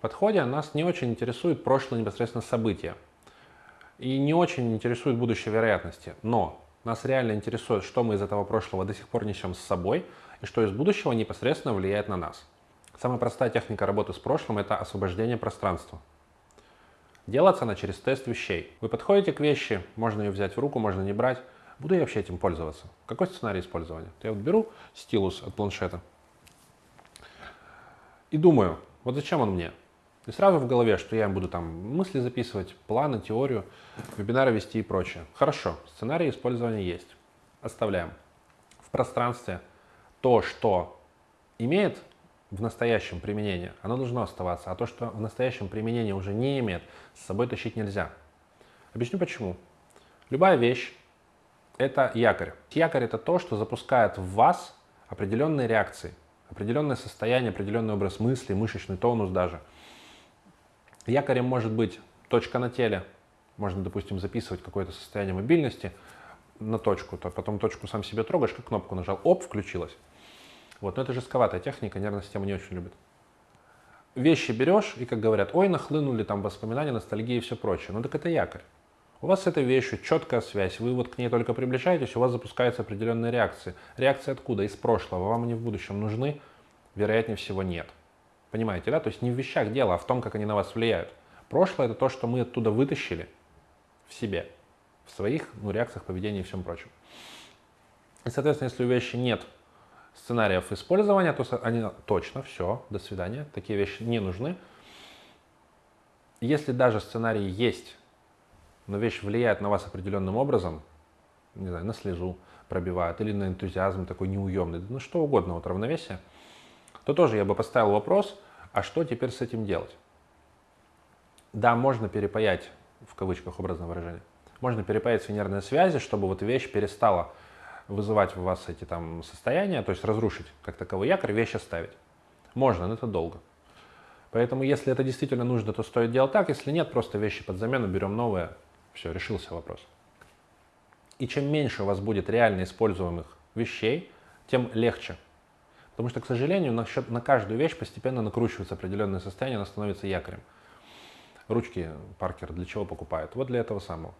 подходе нас не очень интересует прошлое непосредственно события. И не очень интересует будущее вероятности. Но нас реально интересует, что мы из этого прошлого до сих пор несем с собой, и что из будущего непосредственно влияет на нас. Самая простая техника работы с прошлым – это освобождение пространства. Делается она через тест вещей. Вы подходите к вещи, можно ее взять в руку, можно не брать. Буду я вообще этим пользоваться? Какой сценарий использования? Я вот беру стилус от планшета и думаю, вот зачем он мне? И сразу в голове, что я буду там мысли записывать, планы, теорию, вебинары вести и прочее. Хорошо, сценарий использования есть. Оставляем. В пространстве то, что имеет в настоящем применении, оно должно оставаться, а то, что в настоящем применении уже не имеет, с собой тащить нельзя. Объясню почему. Любая вещь – это якорь. Якорь – это то, что запускает в вас определенные реакции, определенное состояние, определенный образ мысли, мышечный тонус даже. Якорем может быть точка на теле, можно, допустим, записывать какое-то состояние мобильности на точку, то потом точку сам себе трогаешь, как кнопку нажал, оп, включилась. Вот, но это жестковатая техника, нервная система не очень любит. Вещи берешь, и, как говорят, ой, нахлынули там воспоминания, ностальгия и все прочее. Ну так это якорь. У вас с этой вещью четкая связь, вы вот к ней только приближаетесь, у вас запускаются определенные реакции. Реакции откуда? Из прошлого. Вам они в будущем нужны? Вероятнее всего нет. Понимаете, да? То есть не в вещах дело, а в том, как они на вас влияют. Прошлое это то, что мы оттуда вытащили в себе, в своих ну, реакциях, поведении и всем прочем. И, соответственно, если у вещи нет сценариев использования, то они точно, все, до свидания, такие вещи не нужны. Если даже сценарий есть, но вещь влияет на вас определенным образом, не знаю, на слезу пробивает или на энтузиазм такой неуемный, ну что угодно, вот равновесие, то тоже я бы поставил вопрос, а что теперь с этим делать? Да, можно перепаять, в кавычках образное выражение, можно перепаять нервные связи, чтобы вот вещь перестала вызывать в вас эти там состояния, то есть разрушить как таковой якорь, вещь оставить. Можно, но это долго. Поэтому, если это действительно нужно, то стоит делать так. Если нет, просто вещи под замену, берем новые. Все, решился вопрос. И чем меньше у вас будет реально используемых вещей, тем легче. Потому что, к сожалению, на, счет, на каждую вещь постепенно накручивается определенное состояние, она становится якорем. Ручки Паркер для чего покупают? Вот для этого самого.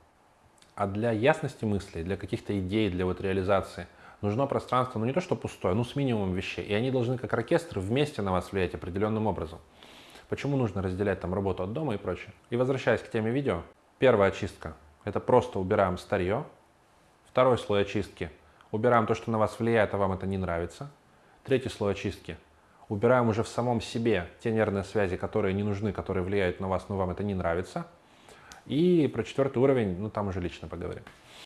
А для ясности мыслей, для каких-то идей, для вот реализации нужно пространство, ну не то что пустое, ну с минимумом вещей. И они должны как оркестр вместе на вас влиять определенным образом. Почему нужно разделять там работу от дома и прочее? И возвращаясь к теме видео, первая очистка – это просто убираем старье. Второй слой очистки – убираем то, что на вас влияет, а вам это не нравится. Третий слой очистки – убираем уже в самом себе те нервные связи, которые не нужны, которые влияют на вас, но вам это не нравится – и про четвертый уровень, ну там уже лично поговорим.